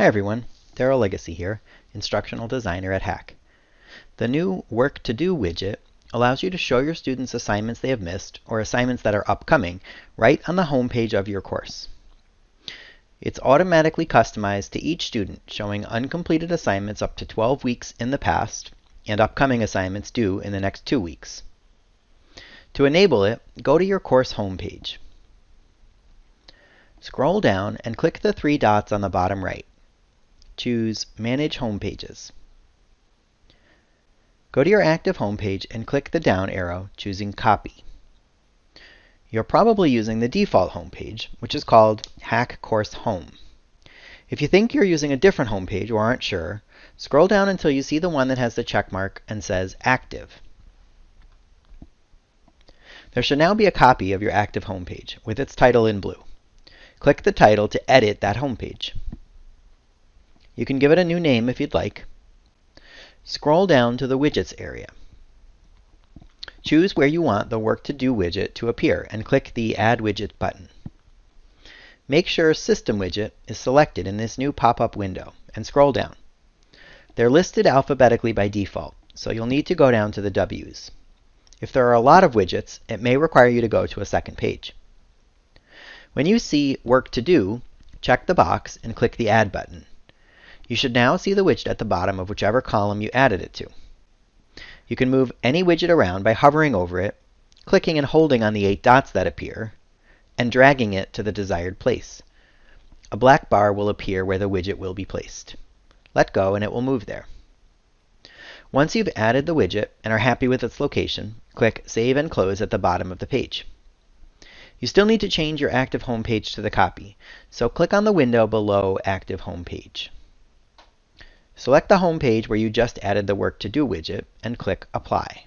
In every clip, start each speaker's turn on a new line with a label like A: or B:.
A: Hi everyone, Daryl Legacy here, Instructional Designer at HACC. The new Work to Do widget allows you to show your students assignments they have missed or assignments that are upcoming right on the home page of your course. It's automatically customized to each student, showing uncompleted assignments up to 12 weeks in the past and upcoming assignments due in the next two weeks. To enable it, go to your course homepage. Scroll down and click the three dots on the bottom right choose Manage Home Pages. Go to your active homepage and click the down arrow, choosing Copy. You're probably using the default homepage, which is called HACC Course Home. If you think you're using a different homepage or aren't sure, scroll down until you see the one that has the check mark and says Active. There should now be a copy of your active homepage with its title in blue. Click the title to edit that home page. You can give it a new name if you'd like. Scroll down to the Widgets area. Choose where you want the Work to Do widget to appear and click the Add Widget button. Make sure System Widget is selected in this new pop-up window and scroll down. They're listed alphabetically by default, so you'll need to go down to the W's. If there are a lot of widgets, it may require you to go to a second page. When you see Work to Do, check the box and click the Add button. You should now see the widget at the bottom of whichever column you added it to. You can move any widget around by hovering over it, clicking and holding on the eight dots that appear, and dragging it to the desired place. A black bar will appear where the widget will be placed. Let go and it will move there. Once you've added the widget and are happy with its location, click Save and Close at the bottom of the page. You still need to change your active home page to the copy, so click on the window below Active Home Page. Select the home page where you just added the Work to Do widget and click Apply.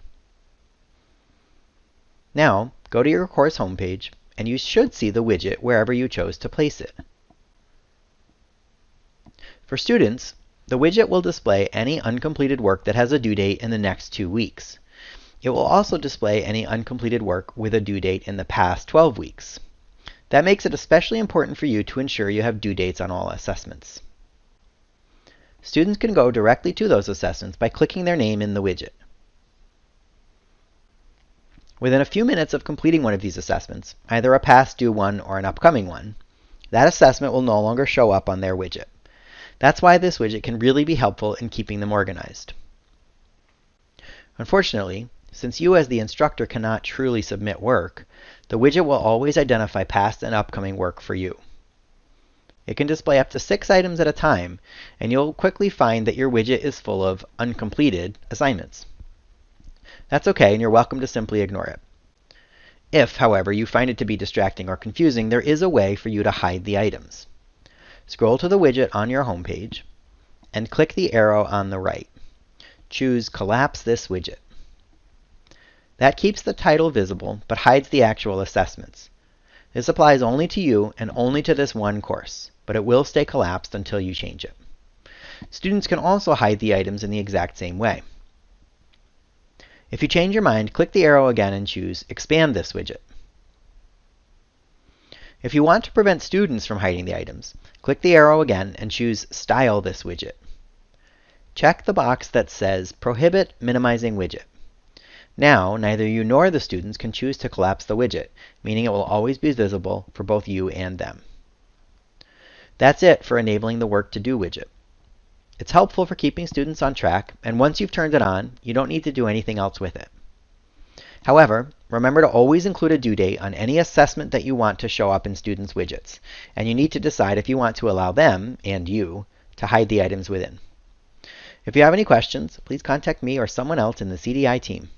A: Now, go to your course homepage and you should see the widget wherever you chose to place it. For students, the widget will display any uncompleted work that has a due date in the next two weeks. It will also display any uncompleted work with a due date in the past 12 weeks. That makes it especially important for you to ensure you have due dates on all assessments. Students can go directly to those assessments by clicking their name in the widget. Within a few minutes of completing one of these assessments, either a past due one or an upcoming one, that assessment will no longer show up on their widget. That's why this widget can really be helpful in keeping them organized. Unfortunately, since you as the instructor cannot truly submit work, the widget will always identify past and upcoming work for you. It can display up to six items at a time, and you'll quickly find that your widget is full of uncompleted assignments. That's okay, and you're welcome to simply ignore it. If, however, you find it to be distracting or confusing, there is a way for you to hide the items. Scroll to the widget on your home page and click the arrow on the right. Choose Collapse this widget. That keeps the title visible, but hides the actual assessments. This applies only to you and only to this one course but it will stay collapsed until you change it. Students can also hide the items in the exact same way. If you change your mind, click the arrow again and choose Expand this widget. If you want to prevent students from hiding the items, click the arrow again and choose Style this widget. Check the box that says Prohibit Minimizing Widget. Now, neither you nor the students can choose to collapse the widget, meaning it will always be visible for both you and them. That's it for enabling the Work to Do widget. It's helpful for keeping students on track, and once you've turned it on, you don't need to do anything else with it. However, remember to always include a due date on any assessment that you want to show up in students' widgets, and you need to decide if you want to allow them, and you, to hide the items within. If you have any questions, please contact me or someone else in the CDI team.